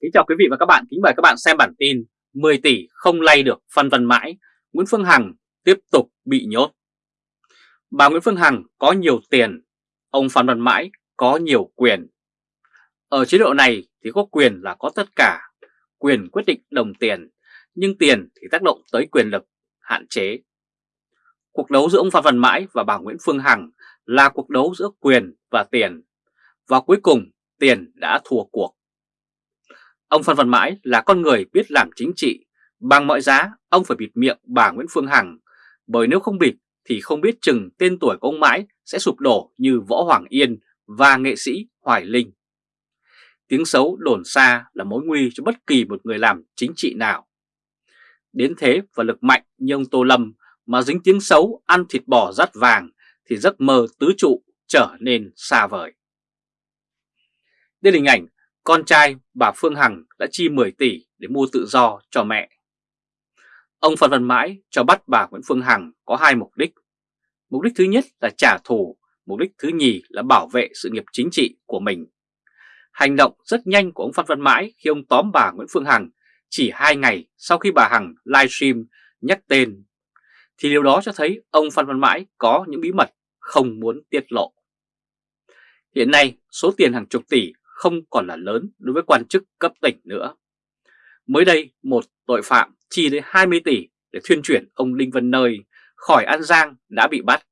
Kính chào quý vị và các bạn, kính mời các bạn xem bản tin 10 tỷ không lay được phân vân mãi, Nguyễn Phương Hằng tiếp tục bị nhốt. Bà Nguyễn Phương Hằng có nhiều tiền, ông Phan Văn Mãi có nhiều quyền. Ở chế độ này thì có quyền là có tất cả, quyền quyết định đồng tiền, nhưng tiền thì tác động tới quyền lực, hạn chế. Cuộc đấu giữa ông Phan Văn Mãi và bà Nguyễn Phương Hằng là cuộc đấu giữa quyền và tiền, và cuối cùng tiền đã thua cuộc. Ông Phan Văn Mãi là con người biết làm chính trị, bằng mọi giá ông phải bịt miệng bà Nguyễn Phương Hằng, bởi nếu không bịt thì không biết chừng tên tuổi của ông Mãi sẽ sụp đổ như Võ Hoàng Yên và nghệ sĩ Hoài Linh. Tiếng xấu đồn xa là mối nguy cho bất kỳ một người làm chính trị nào. Đến thế và lực mạnh như ông Tô Lâm mà dính tiếng xấu ăn thịt bò rắt vàng thì giấc mơ tứ trụ trở nên xa vời. Đây là hình ảnh con trai bà Phương Hằng đã chi 10 tỷ để mua tự do cho mẹ. Ông Phan Văn Mãi cho bắt bà Nguyễn Phương Hằng có hai mục đích. Mục đích thứ nhất là trả thù, mục đích thứ nhì là bảo vệ sự nghiệp chính trị của mình. Hành động rất nhanh của ông Phan Văn Mãi khi ông tóm bà Nguyễn Phương Hằng chỉ hai ngày sau khi bà Hằng livestream nhắc tên, thì điều đó cho thấy ông Phan Văn Mãi có những bí mật không muốn tiết lộ. Hiện nay, số tiền hàng chục tỷ không còn là lớn đối với quan chức cấp tỉnh nữa. Mới đây, một tội phạm chi đến 20 tỷ để thuyên chuyển ông Đinh Văn Nơi khỏi An Giang đã bị bắt.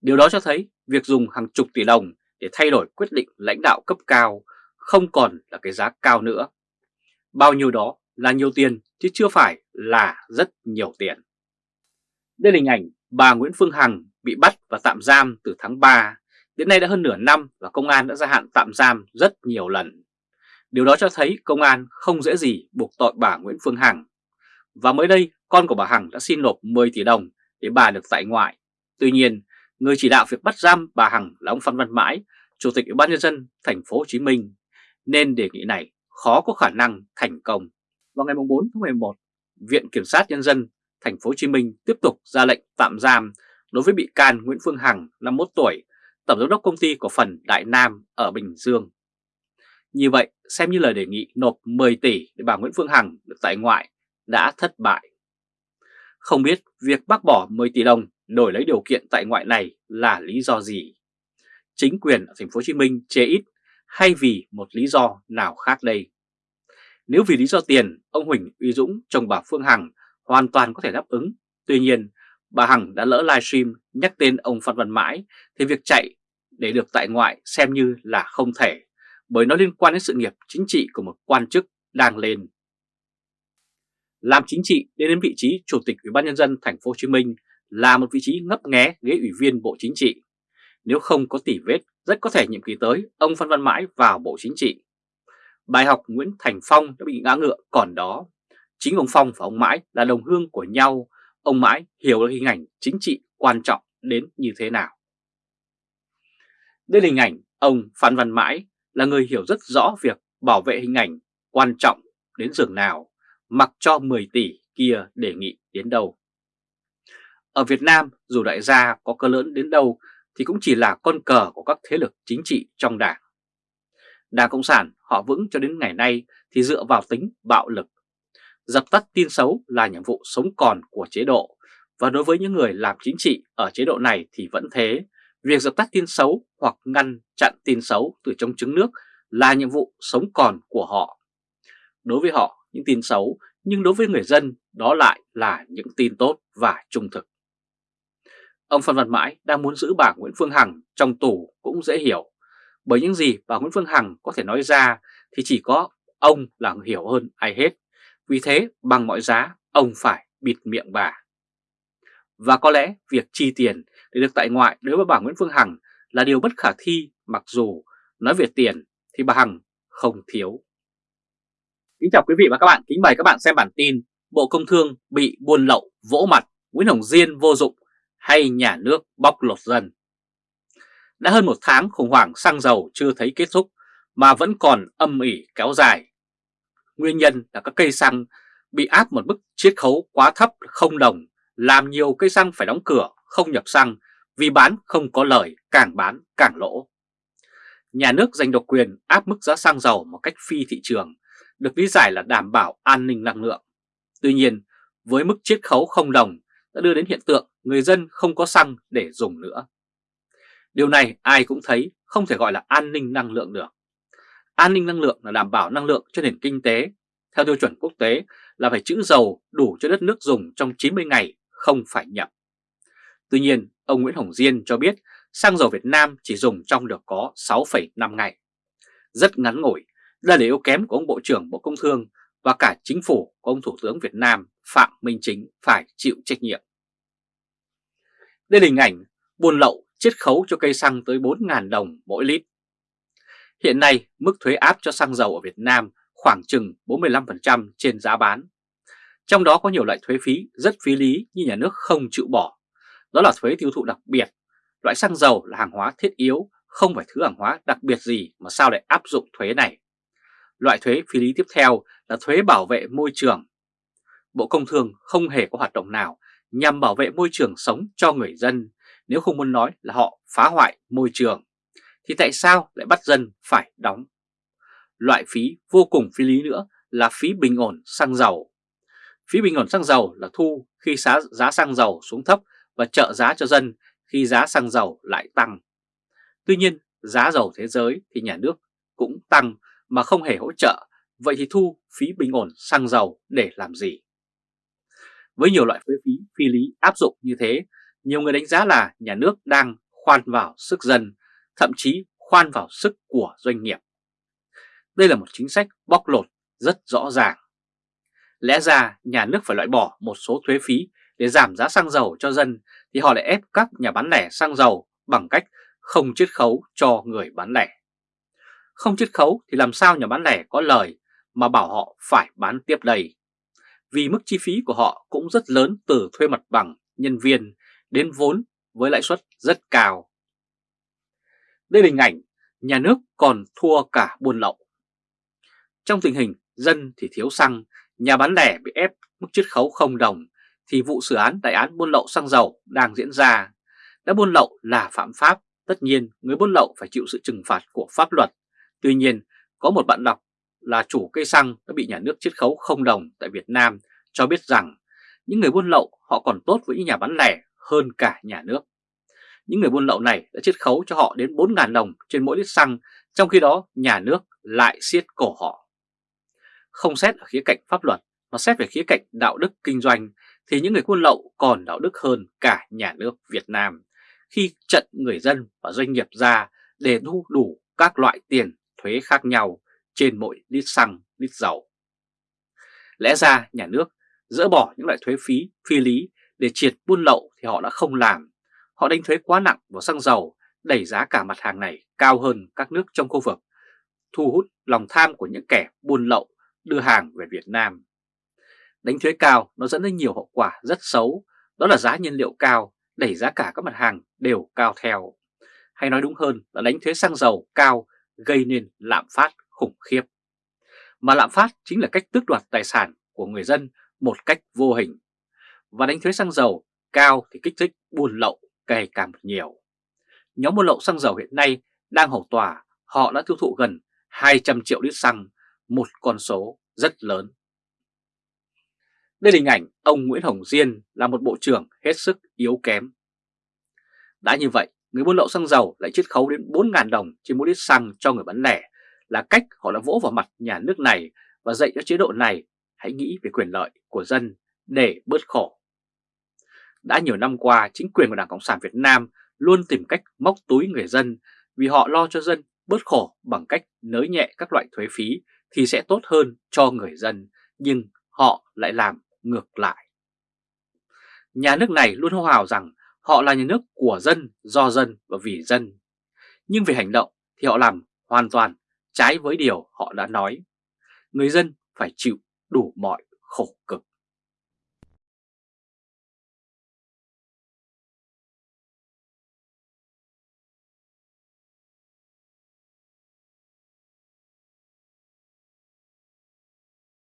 Điều đó cho thấy việc dùng hàng chục tỷ đồng để thay đổi quyết định lãnh đạo cấp cao không còn là cái giá cao nữa. Bao nhiêu đó là nhiều tiền chứ chưa phải là rất nhiều tiền. Đây là hình ảnh bà Nguyễn Phương Hằng bị bắt và tạm giam từ tháng 3 Đến nay đã hơn nửa năm và công an đã gia hạn tạm giam rất nhiều lần. Điều đó cho thấy công an không dễ gì buộc tội bà Nguyễn Phương Hằng. Và mới đây, con của bà Hằng đã xin nộp 10 tỷ đồng để bà được tại ngoại. Tuy nhiên, người chỉ đạo việc bắt giam bà Hằng là ông Phan Văn Mãi, Chủ tịch Ủy ban nhân dân thành phố Hồ Chí Minh, nên đề nghị này khó có khả năng thành công. Vào ngày 4 tháng 11, Viện Kiểm sát nhân dân thành phố Hồ Chí Minh tiếp tục ra lệnh tạm giam đối với bị can Nguyễn Phương Hằng 51 tuổi Tổng giám đốc công ty cổ phần Đại Nam ở Bình Dương. Như vậy, xem như lời đề nghị nộp 10 tỷ để bà Nguyễn Phương Hằng được tại ngoại đã thất bại. Không biết việc bác bỏ 10 tỷ đồng đổi lấy điều kiện tại ngoại này là lý do gì? Chính quyền ở thành phố Hồ Chí Minh chê ít hay vì một lý do nào khác đây? Nếu vì lý do tiền, ông Huỳnh Uy Dũng chồng bà Phương Hằng hoàn toàn có thể đáp ứng. Tuy nhiên, bà Hằng đã lỡ livestream nhắc tên ông Phan Văn Mãi thì việc chạy để được tại ngoại xem như là không thể bởi nó liên quan đến sự nghiệp chính trị của một quan chức đang lên. Làm chính trị đến đến vị trí Chủ tịch Ủy ban nhân dân thành phố Hồ Chí Minh là một vị trí ngấp nghé ghế ủy viên Bộ Chính trị. Nếu không có tỉ vết, rất có thể nhiệm kỳ tới ông Phan Văn Mãi vào Bộ Chính trị. Bài học Nguyễn Thành Phong đã bị ngã ngựa còn đó. Chính ông Phong và ông Mãi là đồng hương của nhau ông mãi hiểu được hình ảnh chính trị quan trọng đến như thế nào. Đây là hình ảnh ông Phan Văn Mãi là người hiểu rất rõ việc bảo vệ hình ảnh quan trọng đến giường nào, mặc cho 10 tỷ kia đề nghị đến đâu. Ở Việt Nam, dù đại gia có cơ lớn đến đâu thì cũng chỉ là con cờ của các thế lực chính trị trong đảng. Đảng Cộng sản họ vững cho đến ngày nay thì dựa vào tính bạo lực Dập tắt tin xấu là nhiệm vụ sống còn của chế độ và đối với những người làm chính trị ở chế độ này thì vẫn thế. Việc dập tắt tin xấu hoặc ngăn chặn tin xấu từ trong trứng nước là nhiệm vụ sống còn của họ. Đối với họ, những tin xấu, nhưng đối với người dân đó lại là những tin tốt và trung thực. Ông Phan Văn Mãi đang muốn giữ bà Nguyễn Phương Hằng trong tù cũng dễ hiểu. Bởi những gì bà Nguyễn Phương Hằng có thể nói ra thì chỉ có ông là hiểu hơn ai hết. Vì thế bằng mọi giá ông phải bịt miệng bà. Và có lẽ việc chi tiền để được tại ngoại đối với bà Nguyễn Phương Hằng là điều bất khả thi mặc dù nói về tiền thì bà Hằng không thiếu. Kính chào quý vị và các bạn, kính mời các bạn xem bản tin Bộ Công Thương bị buôn lậu vỗ mặt Nguyễn Hồng Diên vô dụng hay nhà nước bóc lột dân. Đã hơn một tháng khủng hoảng xăng dầu chưa thấy kết thúc mà vẫn còn âm ỉ kéo dài Nguyên nhân là các cây xăng bị áp một mức chiết khấu quá thấp không đồng, làm nhiều cây xăng phải đóng cửa, không nhập xăng vì bán không có lời, càng bán càng lỗ. Nhà nước giành độc quyền áp mức giá xăng dầu một cách phi thị trường được lý giải là đảm bảo an ninh năng lượng. Tuy nhiên, với mức chiết khấu không đồng đã đưa đến hiện tượng người dân không có xăng để dùng nữa. Điều này ai cũng thấy không thể gọi là an ninh năng lượng được. An ninh năng lượng là đảm bảo năng lượng cho nền kinh tế. Theo tiêu chuẩn quốc tế là phải trữ dầu đủ cho đất nước dùng trong 90 ngày, không phải nhập. Tuy nhiên, ông Nguyễn Hồng Diên cho biết xăng dầu Việt Nam chỉ dùng trong được có 6,5 ngày. Rất ngắn ngủi, đây là yếu kém của ông Bộ trưởng Bộ Công Thương và cả chính phủ của ông Thủ tướng Việt Nam Phạm Minh Chính phải chịu trách nhiệm. Đây là hình ảnh buôn lậu chiết khấu cho cây xăng tới 4.000 đồng mỗi lít. Hiện nay, mức thuế áp cho xăng dầu ở Việt Nam khoảng chừng 45% trên giá bán. Trong đó có nhiều loại thuế phí rất phí lý như nhà nước không chịu bỏ. Đó là thuế tiêu thụ đặc biệt. Loại xăng dầu là hàng hóa thiết yếu, không phải thứ hàng hóa đặc biệt gì mà sao lại áp dụng thuế này. Loại thuế phí lý tiếp theo là thuế bảo vệ môi trường. Bộ Công Thương không hề có hoạt động nào nhằm bảo vệ môi trường sống cho người dân, nếu không muốn nói là họ phá hoại môi trường, thì tại sao lại bắt dân phải đóng? Loại phí vô cùng phi lý nữa là phí bình ổn xăng dầu. Phí bình ổn xăng dầu là thu khi giá, giá xăng dầu xuống thấp và trợ giá cho dân khi giá xăng dầu lại tăng. Tuy nhiên, giá dầu thế giới thì nhà nước cũng tăng mà không hề hỗ trợ, vậy thì thu phí bình ổn xăng dầu để làm gì? Với nhiều loại thuế phí phi lý áp dụng như thế, nhiều người đánh giá là nhà nước đang khoan vào sức dân, thậm chí khoan vào sức của doanh nghiệp. Đây là một chính sách bóc lột rất rõ ràng. Lẽ ra nhà nước phải loại bỏ một số thuế phí để giảm giá xăng dầu cho dân thì họ lại ép các nhà bán lẻ xăng dầu bằng cách không chiết khấu cho người bán lẻ. Không chiết khấu thì làm sao nhà bán lẻ có lời mà bảo họ phải bán tiếp đây? Vì mức chi phí của họ cũng rất lớn từ thuê mặt bằng, nhân viên đến vốn với lãi suất rất cao. Đây là hình ảnh nhà nước còn thua cả buôn lậu. Trong tình hình dân thì thiếu xăng, nhà bán lẻ bị ép mức chiết khấu không đồng thì vụ xử án đại án buôn lậu xăng dầu đang diễn ra. Đã buôn lậu là phạm pháp, tất nhiên người buôn lậu phải chịu sự trừng phạt của pháp luật. Tuy nhiên, có một bạn đọc là chủ cây xăng đã bị nhà nước chiết khấu không đồng tại Việt Nam cho biết rằng những người buôn lậu họ còn tốt với những nhà bán lẻ hơn cả nhà nước. Những người buôn lậu này đã chiết khấu cho họ đến 4.000 đồng trên mỗi lít xăng, trong khi đó nhà nước lại siết cổ họ. Không xét ở khía cạnh pháp luật mà xét về khía cạnh đạo đức kinh doanh thì những người buôn lậu còn đạo đức hơn cả nhà nước Việt Nam khi trận người dân và doanh nghiệp ra để thu đủ các loại tiền thuế khác nhau trên mỗi lít xăng, lít dầu. Lẽ ra nhà nước dỡ bỏ những loại thuế phí phi lý để triệt buôn lậu thì họ đã không làm. Họ đánh thuế quá nặng vào xăng dầu, đẩy giá cả mặt hàng này cao hơn các nước trong khu vực, thu hút lòng tham của những kẻ buôn lậu đưa hàng về Việt Nam. Đánh thuế cao nó dẫn đến nhiều hậu quả rất xấu, đó là giá nhiên liệu cao, đẩy giá cả các mặt hàng đều cao theo. Hay nói đúng hơn là đánh thuế xăng dầu cao gây nên lạm phát khủng khiếp. Mà lạm phát chính là cách tước đoạt tài sản của người dân một cách vô hình. Và đánh thuế xăng dầu cao thì kích thích buôn lậu ngày càng nhiều. Nhóm buôn lậu xăng dầu hiện nay đang hầu tòa, họ đã tiêu thụ gần 200 triệu lít xăng, một con số rất lớn. Đây là hình ảnh ông Nguyễn Hồng Diên là một bộ trưởng hết sức yếu kém. Đã như vậy, người buôn lậu xăng dầu lại chiết khấu đến 4.000 đồng trên mỗi lít xăng cho người bán lẻ là cách họ đã vỗ vào mặt nhà nước này và dạy cho chế độ này hãy nghĩ về quyền lợi của dân để bớt khổ. Đã nhiều năm qua, chính quyền của Đảng Cộng sản Việt Nam luôn tìm cách móc túi người dân vì họ lo cho dân bớt khổ bằng cách nới nhẹ các loại thuế phí thì sẽ tốt hơn cho người dân, nhưng họ lại làm ngược lại. Nhà nước này luôn hô hào rằng họ là nhà nước của dân, do dân và vì dân. Nhưng về hành động thì họ làm hoàn toàn trái với điều họ đã nói. Người dân phải chịu đủ mọi khổ cực.